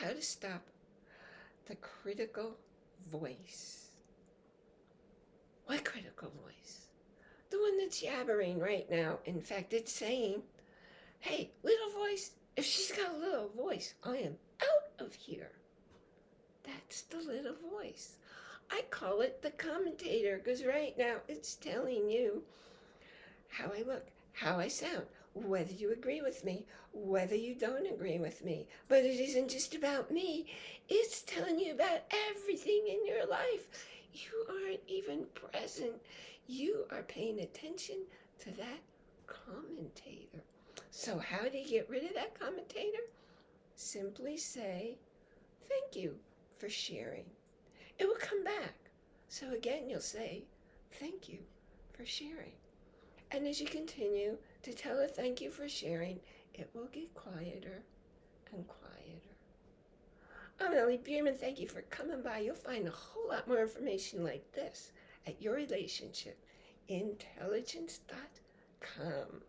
how to stop the critical voice. What critical voice? The one that's yabbering right now. In fact, it's saying, hey, little voice, if she's got a little voice, I am out of here. That's the little voice. I call it the commentator because right now it's telling you how I look, how I sound, whether you agree with me, whether you don't agree with me. But it isn't just about me. It's telling you about everything in your life. You aren't even present. You are paying attention to that commentator. So how do you get rid of that commentator? Simply say, thank you for sharing. It will come back. So again, you'll say, thank you for sharing. And as you continue to tell her thank you for sharing, it will get quieter and quieter. I'm Ellie Bierman. Thank you for coming by. You'll find a whole lot more information like this at yourrelationshipintelligence.com.